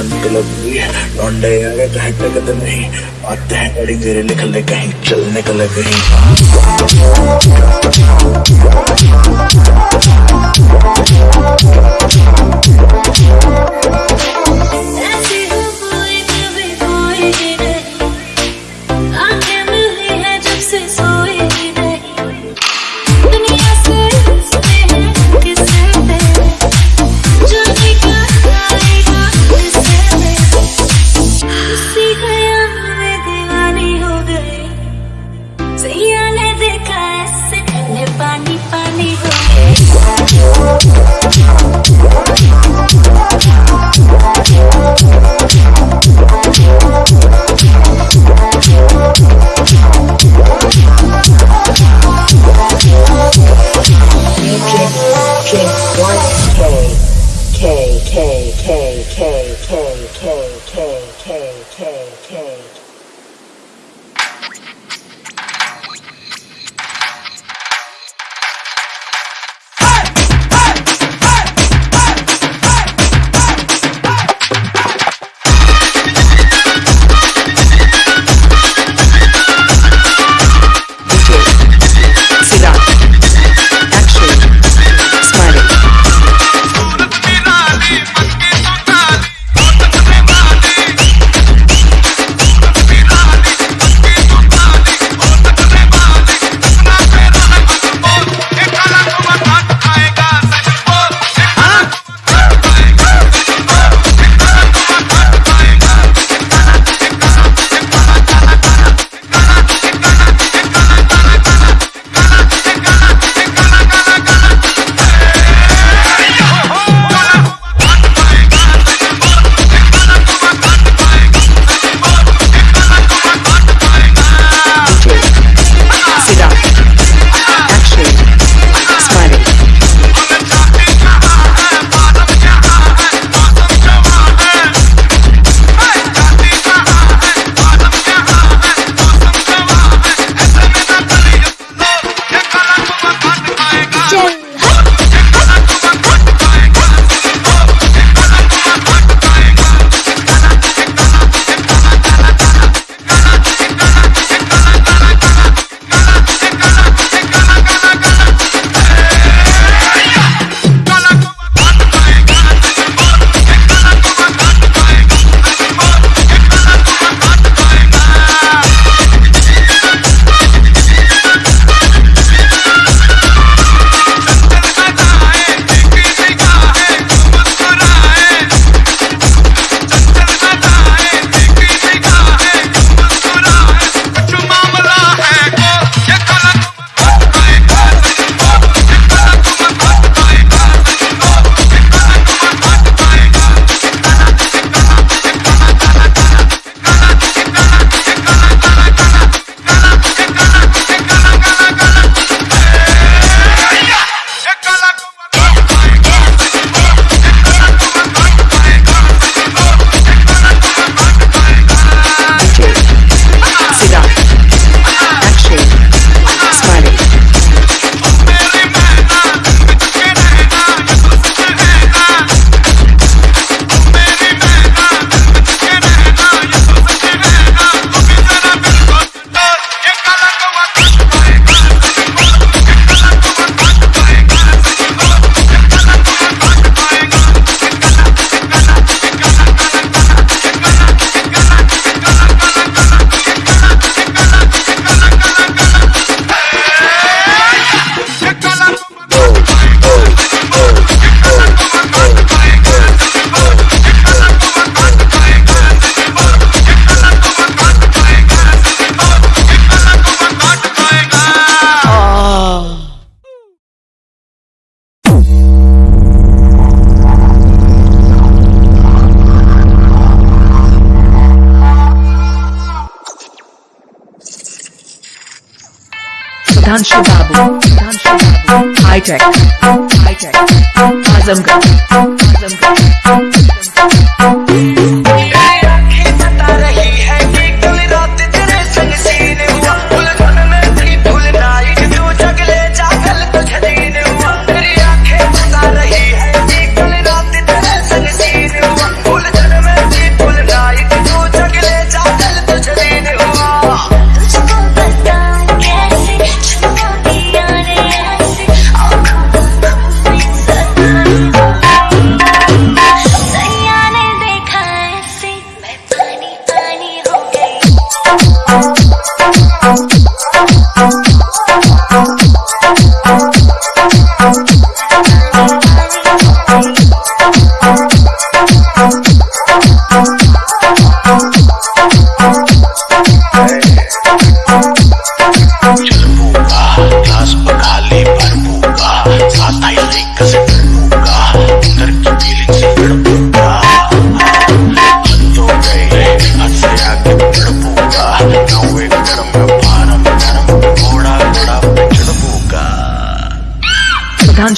सन pillow लौंडे आ गए कहीं तो नहीं आते हैं गाड़ी धीरे निकल ले कहीं चल निकले कहीं सुधांशु बाबू high tech high tech Azamgarh Azamgarh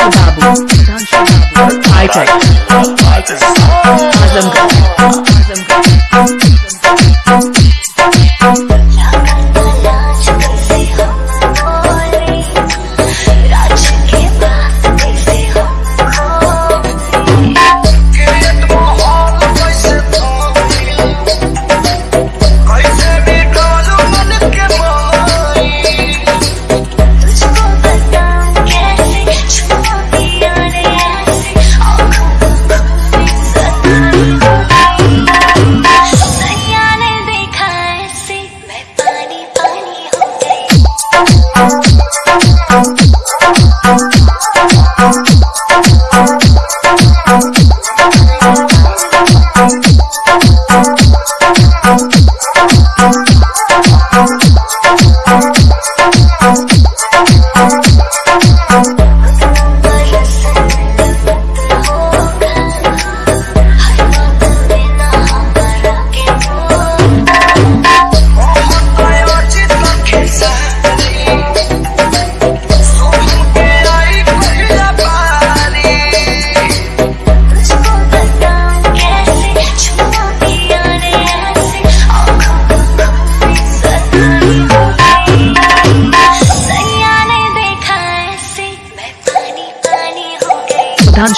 बाबू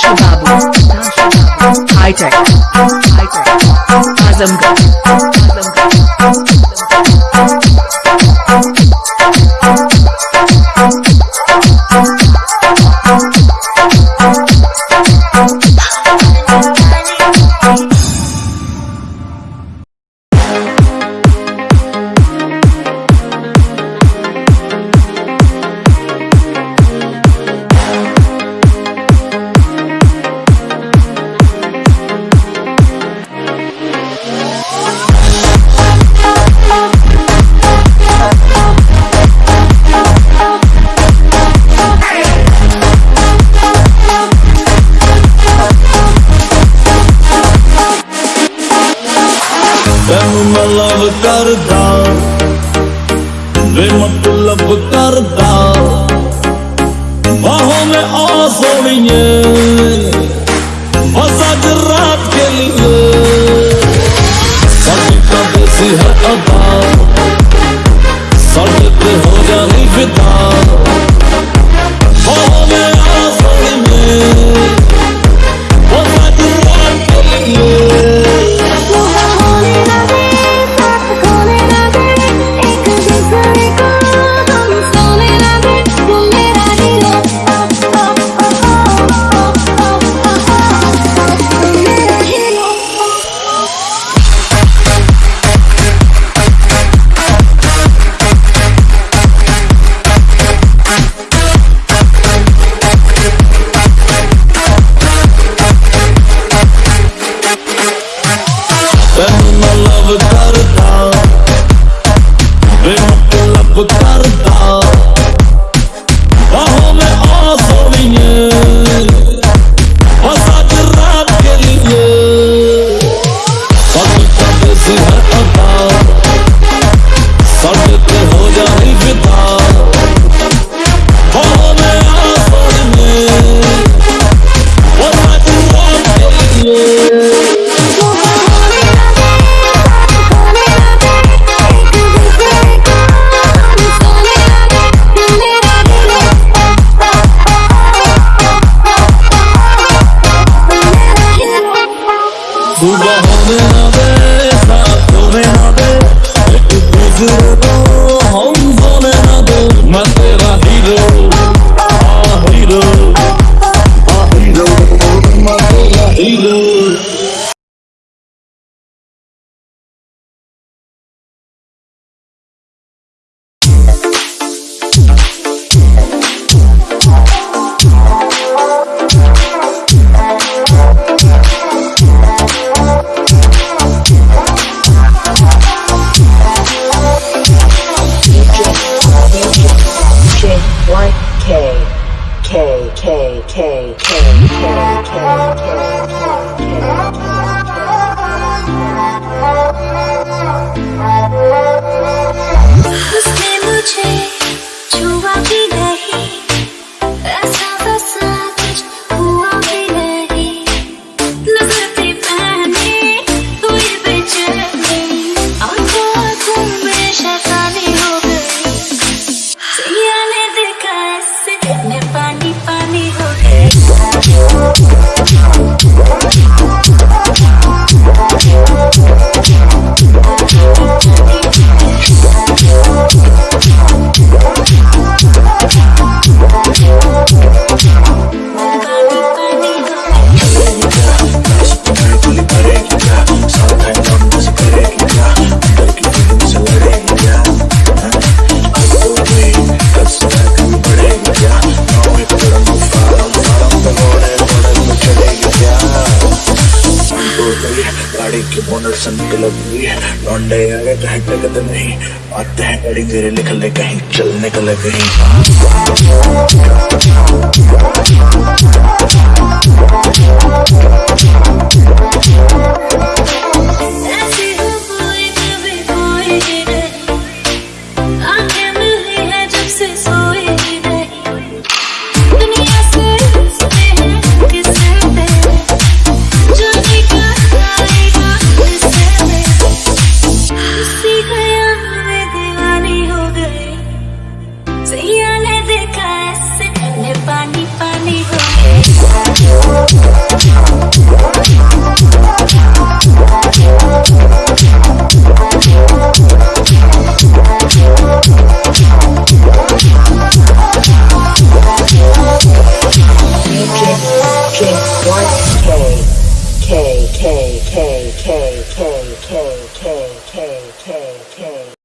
सुधांशु बाबू हाईटेक आजमगढ़ आजमगढ़ प्रेम तुलब करदा बाहों में आ सोनिए बस आज रात के लिए। सभी का देसी है अदा सड़क हो जानी विदा Like K. K, K, K, K, K, K, K, K, K, K, है लगत नहीं। आते हैं गाड़ी तेरे निकलने कहीं चलने का निकले कहीं। funny, funny, funny.